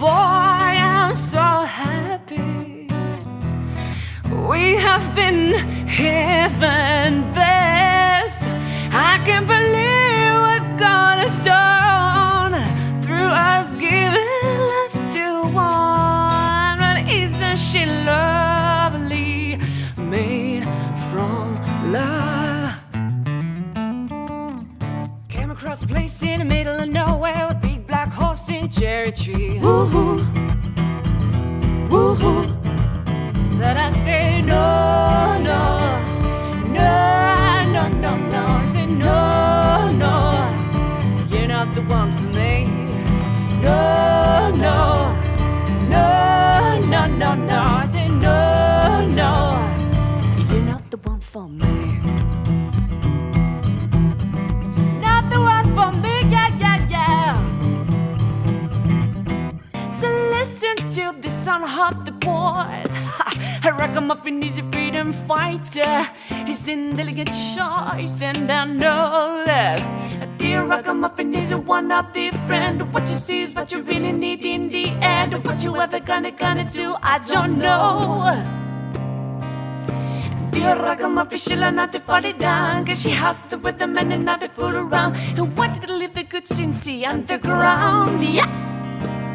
boy, I'm so happy. We have been heaven best. I can't believe what God has done through us giving lives to one. But isn't she lovely? Made from love. Came across a place in the middle of nowhere tree. Woohoo, woohoo. But I say no, no, no, no, no, no. I say no, no. You're not the one for me. No, no, no, no, no, no. I say no, no. You're not the one for me. This unhealthy boys. A ragamuffin is a freedom fighter. He's an elegant choice, and I know that. Dear ragamuffin is a one of the friend. What you see is what you really need in the end. What you ever gonna gonna do, I don't know. I dear ragamuffin, she'll not fall it down. Cause she has the rhythm and not fool around. And wanted to leave the good the underground. Yeah.